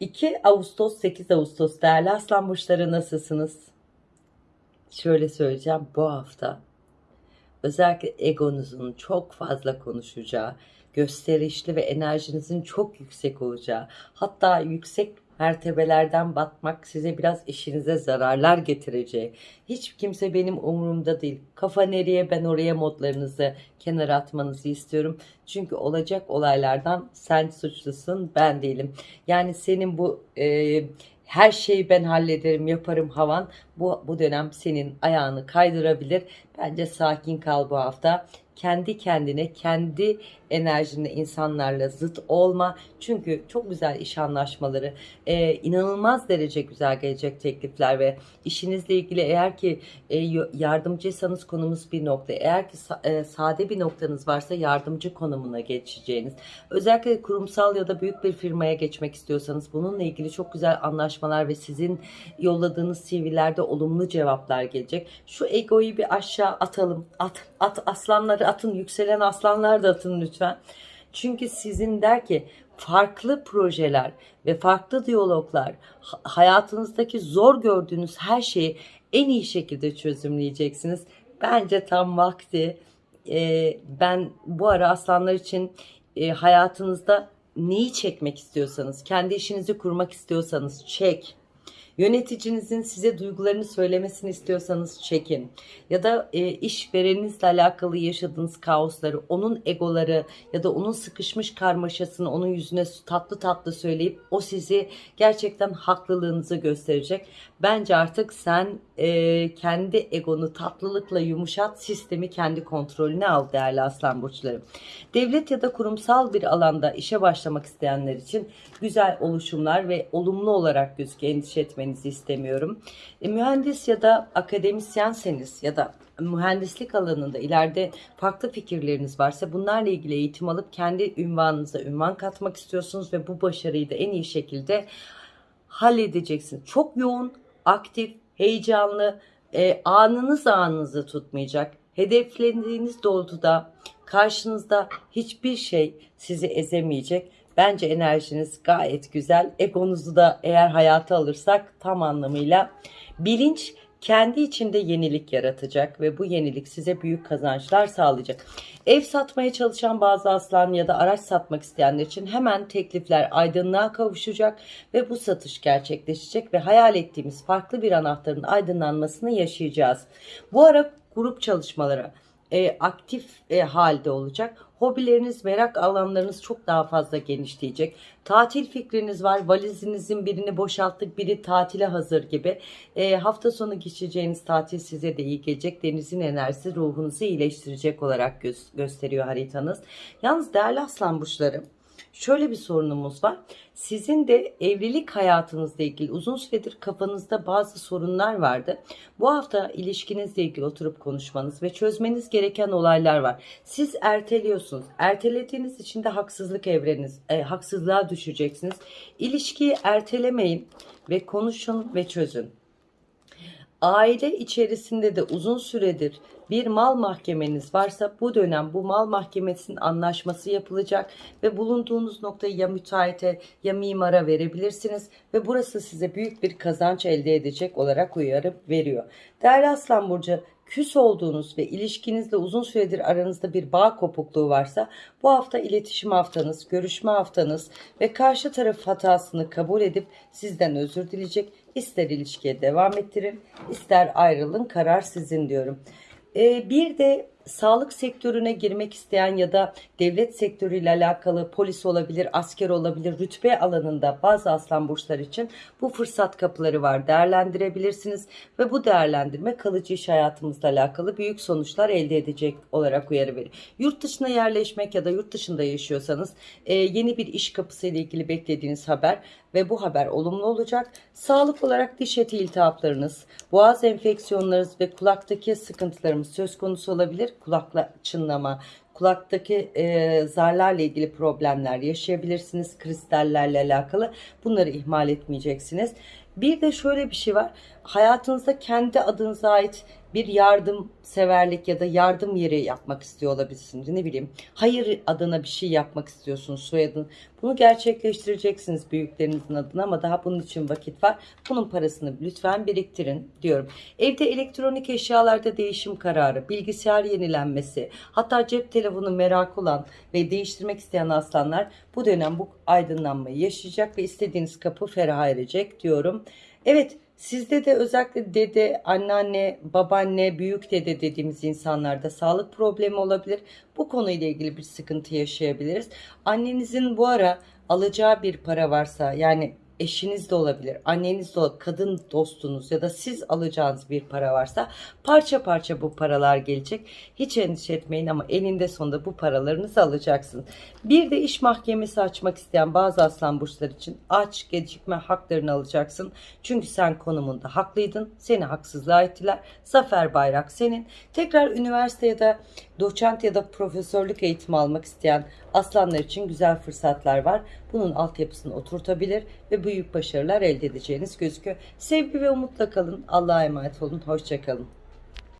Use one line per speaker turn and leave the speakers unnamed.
2 Ağustos 8 Ağustos değerli aslan burçları nasılsınız? Şöyle söyleyeceğim bu hafta özellikle egonuzun çok fazla konuşacağı, gösterişli ve enerjinizin çok yüksek olacağı, hatta yüksek mertebelerden batmak size biraz işinize zararlar getireceği. Hiç kimse benim umurumda değil. Kafa nereye ben oraya modlarınızı kenara atmanızı istiyorum. Çünkü olacak olaylardan sen suçlusun ben değilim. Yani senin bu e, her şeyi ben hallederim yaparım havan bu, bu dönem senin ayağını kaydırabilir. Bence sakin kal bu hafta. Kendi kendine, kendi enerjinde insanlarla zıt olma. Çünkü çok güzel iş anlaşmaları, e, inanılmaz derece güzel gelecek teklifler ve işinizle ilgili eğer ki e, yardımcıysanız konumuz bir nokta. Eğer ki e, sade bir noktanız varsa yardımcı konumuna geçeceğiniz. Özellikle kurumsal ya da büyük bir firmaya geçmek istiyorsanız bununla ilgili çok güzel anlaşmalar ve sizin yolladığınız CV'lerde olumlu cevaplar gelecek. Şu egoyu bir aşağı atalım. At, at aslanları atın, yükselen aslanlar da atın lütfen. Çünkü sizin der ki farklı projeler ve farklı diyaloglar hayatınızdaki zor gördüğünüz her şeyi en iyi şekilde çözümleyeceksiniz. Bence tam vakti. Ee, ben bu ara aslanlar için e, hayatınızda neyi çekmek istiyorsanız, kendi işinizi kurmak istiyorsanız çek Yöneticinizin size duygularını söylemesini istiyorsanız çekin. Ya da e, işvereninizle alakalı yaşadığınız kaosları, onun egoları ya da onun sıkışmış karmaşasını onun yüzüne tatlı tatlı söyleyip o sizi gerçekten haklılığınızı gösterecek. Bence artık sen e, kendi egonu tatlılıkla yumuşat, sistemi kendi kontrolüne al değerli aslan burçları. Devlet ya da kurumsal bir alanda işe başlamak isteyenler için güzel oluşumlar ve olumlu olarak gözüküyor. Endişe etmenizi istemiyorum. E, mühendis ya da akademisyenseniz ya da mühendislik alanında ileride farklı fikirleriniz varsa bunlarla ilgili eğitim alıp kendi ünvanınıza ünvan katmak istiyorsunuz ve bu başarıyı da en iyi şekilde halledeceksiniz. Çok yoğun, aktif, heyecanlı, e, anınız anınızı tutmayacak. Hedeflediğiniz doğrultuda karşınızda hiçbir şey sizi ezemeyecek. Bence enerjiniz gayet güzel. Egonuzu da eğer hayata alırsak tam anlamıyla bilinç kendi içinde yenilik yaratacak ve bu yenilik size büyük kazançlar sağlayacak. Ev satmaya çalışan bazı aslan ya da araç satmak isteyenler için hemen teklifler aydınlığa kavuşacak ve bu satış gerçekleşecek ve hayal ettiğimiz farklı bir anahtarın aydınlanmasını yaşayacağız. Bu ara grup çalışmaları e, aktif e, halde olacak. Hobileriniz, merak alanlarınız çok daha fazla genişleyecek. Tatil fikriniz var. Valizinizin birini boşalttık, biri tatile hazır gibi. E, hafta sonu geçeceğiniz tatil size de iyi gelecek. Denizin enerjisi ruhunuzu iyileştirecek olarak gö gösteriyor haritanız. Yalnız değerli aslan burçları şöyle bir sorunumuz var. Sizin de evlilik hayatınızla ilgili uzun süredir kafanızda bazı sorunlar vardı. Bu hafta ilişkinizle ilgili oturup konuşmanız ve çözmeniz gereken olaylar var. Siz erteliyorsunuz. Ertelediğiniz için de haksızlık evreniz, e, haksızlığa düşeceksiniz. İlişkiyi ertelemeyin ve konuşun ve çözün. Aile içerisinde de uzun süredir bir mal mahkemeniz varsa bu dönem bu mal mahkemesinin anlaşması yapılacak ve bulunduğunuz noktayı ya müteahhite ya mimara verebilirsiniz ve burası size büyük bir kazanç elde edecek olarak uyarı veriyor. Değerli Aslan Burcu küs olduğunuz ve ilişkinizle uzun süredir aranızda bir bağ kopukluğu varsa bu hafta iletişim haftanız, görüşme haftanız ve karşı taraf hatasını kabul edip sizden özür dileyecek. İster ilişkiye devam ettirin, ister ayrılın, karar sizin diyorum. Ee, bir de sağlık sektörüne girmek isteyen ya da devlet sektörüyle alakalı polis olabilir, asker olabilir, rütbe alanında bazı aslan burçlar için bu fırsat kapıları var. Değerlendirebilirsiniz ve bu değerlendirme kalıcı iş hayatımızla alakalı büyük sonuçlar elde edecek olarak uyarı verir. Yurt dışına yerleşmek ya da yurt dışında yaşıyorsanız e, yeni bir iş kapısı ile ilgili beklediğiniz haber ve bu haber olumlu olacak. Sağlık olarak diş eti iltihaplarınız, boğaz enfeksiyonlarınız ve kulaktaki sıkıntılarımız söz konusu olabilir. Kulakla çınlama, kulaktaki e, zarlarla ilgili problemler yaşayabilirsiniz. Kristallerle alakalı bunları ihmal etmeyeceksiniz. Bir de şöyle bir şey var. Hayatınızda kendi adınıza ait bir yardım severlik ya da yardım yeri yapmak istiyor olabilirsiniz. Ne bileyim hayır adına bir şey yapmak istiyorsunuz soyadın. Bunu gerçekleştireceksiniz büyüklerinizin adına ama daha bunun için vakit var. Bunun parasını lütfen biriktirin diyorum. Evde elektronik eşyalarda değişim kararı, bilgisayar yenilenmesi, hatta cep telefonu merak olan ve değiştirmek isteyen aslanlar bu dönem bu aydınlanmayı yaşayacak ve istediğiniz kapı ferah erecek diyorum. Evet sizde de özellikle dede, anneanne, babaanne, büyük dede dediğimiz insanlarda sağlık problemi olabilir. Bu konuyla ilgili bir sıkıntı yaşayabiliriz. Annenizin bu ara alacağı bir para varsa yani eşiniz de olabilir, anneniz de olabilir, kadın dostunuz ya da siz alacağınız bir para varsa parça parça bu paralar gelecek. Hiç endişe etmeyin ama eninde sonunda bu paralarınızı alacaksınız. Bir de iş mahkemesi açmak isteyen bazı aslan burçlar için aç gecikme haklarını alacaksın. Çünkü sen konumunda haklıydın. Seni haksızlığa ettiler. Zafer bayrak senin. Tekrar üniversite ya da doçent ya da profesörlük eğitimi almak isteyen aslanlar için güzel fırsatlar var. Bunun altyapısını oturtabilir ve büyük başarılar elde edeceğiniz gözüküyor. Sevgi ve umutla kalın. Allah'a emanet olun. Hoşçakalın.